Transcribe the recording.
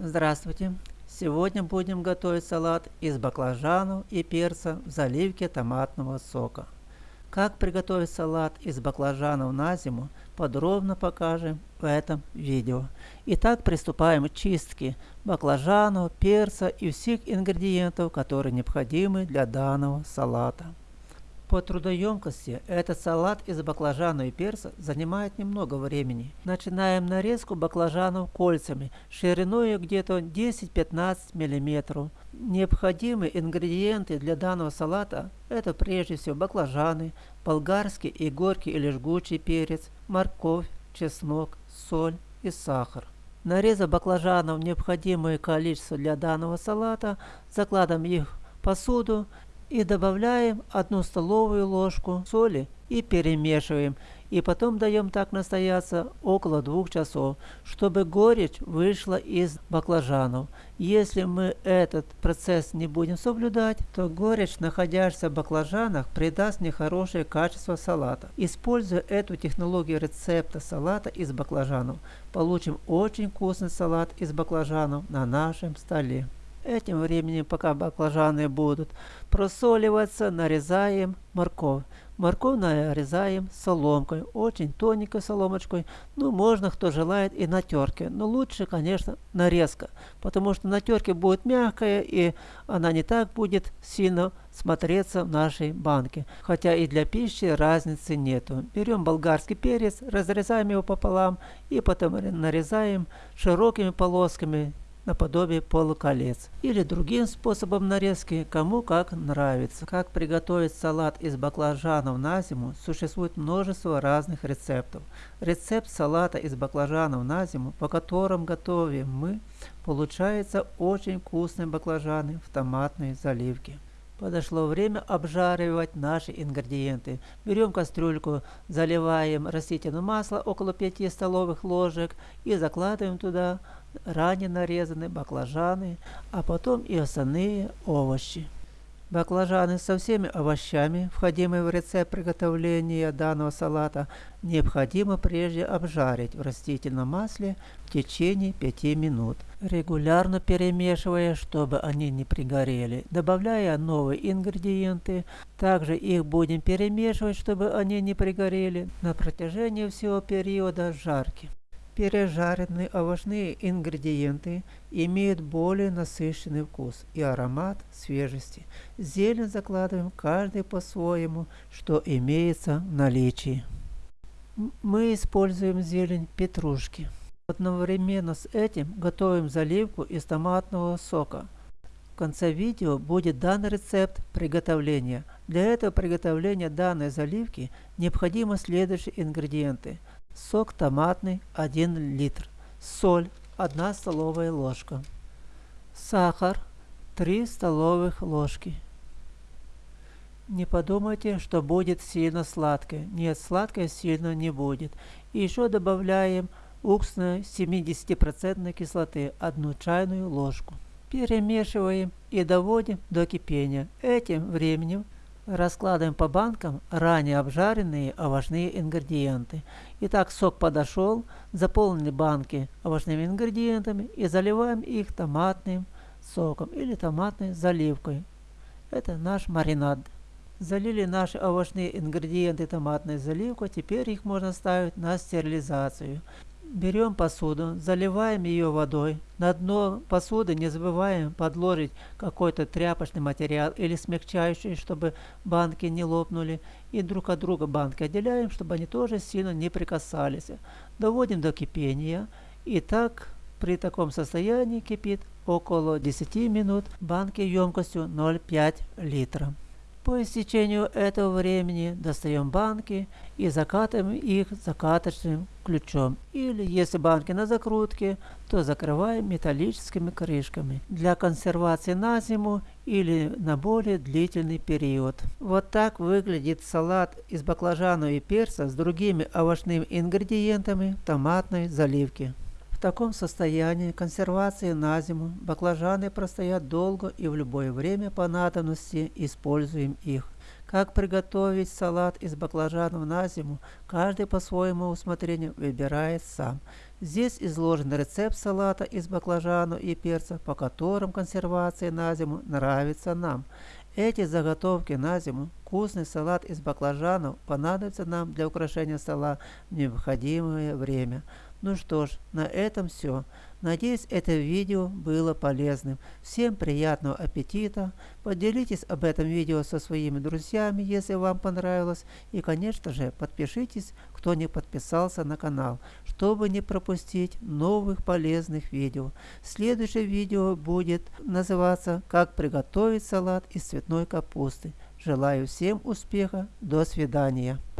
Здравствуйте! Сегодня будем готовить салат из баклажанов и перца в заливке томатного сока. Как приготовить салат из баклажанов на зиму, подробно покажем в этом видео. Итак, приступаем к чистке баклажанов, перца и всех ингредиентов, которые необходимы для данного салата. По трудоемкости этот салат из баклажана и перца занимает немного времени. Начинаем нарезку баклажанов кольцами, шириной где-то 10-15 мм. Необходимые ингредиенты для данного салата это прежде всего баклажаны, болгарский и горький или жгучий перец, морковь, чеснок, соль и сахар. Нарезав баклажанов необходимое количество для данного салата, закладываем их в посуду и добавляем одну столовую ложку соли и перемешиваем. И потом даем так настояться около двух часов, чтобы горечь вышла из баклажанов. Если мы этот процесс не будем соблюдать, то горечь, находящаяся в баклажанах, придаст нехорошее качество салата. Используя эту технологию рецепта салата из баклажанов, получим очень вкусный салат из баклажанов на нашем столе. Этим временем, пока баклажаны будут просоливаться, нарезаем морковь. Морковь нарезаем соломкой, очень тоненькой соломочкой. Ну, можно, кто желает, и на терке. Но лучше, конечно, нарезка, потому что на терке будет мягкая, и она не так будет сильно смотреться в нашей банке. Хотя и для пищи разницы нету. Берем болгарский перец, разрезаем его пополам и потом нарезаем широкими полосками наподобие полуколец. Или другим способом нарезки, кому как нравится. Как приготовить салат из баклажанов на зиму, существует множество разных рецептов. Рецепт салата из баклажанов на зиму, по которым готовим мы, получается очень вкусные баклажаны в томатной заливке. Подошло время обжаривать наши ингредиенты. Берем кастрюльку, заливаем растительное масло около 5 столовых ложек и закладываем туда ранее нарезанные баклажаны, а потом и остальные овощи. Баклажаны со всеми овощами, входимые в рецепт приготовления данного салата, необходимо прежде обжарить в растительном масле в течение 5 минут, регулярно перемешивая, чтобы они не пригорели, добавляя новые ингредиенты. Также их будем перемешивать, чтобы они не пригорели на протяжении всего периода жарки. Пережаренные овощные ингредиенты имеют более насыщенный вкус и аромат свежести. Зелень закладываем каждый по-своему, что имеется в наличии. Мы используем зелень петрушки. Одновременно с этим готовим заливку из томатного сока. В конце видео будет дан рецепт приготовления. Для этого приготовления данной заливки необходимы следующие ингредиенты – сок томатный 1 литр, соль 1 столовая ложка, сахар 3 столовых ложки. Не подумайте, что будет сильно сладкое. Нет, сладкое сильно не будет. И еще добавляем уксусной 70% кислоты, 1 чайную ложку. Перемешиваем и доводим до кипения. Этим временем Раскладываем по банкам ранее обжаренные овощные ингредиенты. Итак, сок подошел, заполнили банки овощными ингредиентами и заливаем их томатным соком или томатной заливкой. Это наш маринад. Залили наши овощные ингредиенты томатной заливкой, теперь их можно ставить на стерилизацию. Берем посуду, заливаем ее водой. На дно посуды не забываем подложить какой-то тряпочный материал или смягчающий, чтобы банки не лопнули. И друг от друга банки отделяем, чтобы они тоже сильно не прикасались. Доводим до кипения. И так при таком состоянии кипит около 10 минут банки емкостью 0,5 литра. По истечению этого времени достаем банки и закатываем их закаточным ключом. Или если банки на закрутке, то закрываем металлическими крышками для консервации на зиму или на более длительный период. Вот так выглядит салат из баклажана и перца с другими овощными ингредиентами томатной заливки. В таком состоянии консервации на зиму баклажаны простоят долго и в любое время по надобности используем их. Как приготовить салат из баклажанов на зиму, каждый по своему усмотрению выбирает сам. Здесь изложен рецепт салата из баклажанов и перца, по которым консервация на зиму нравится нам. Эти заготовки на зиму, вкусный салат из баклажанов понадобится нам для украшения стола в необходимое время. Ну что ж, на этом все. Надеюсь, это видео было полезным. Всем приятного аппетита. Поделитесь об этом видео со своими друзьями, если вам понравилось. И, конечно же, подпишитесь, кто не подписался на канал, чтобы не пропустить новых полезных видео. Следующее видео будет называться «Как приготовить салат из цветной капусты». Желаю всем успеха. До свидания.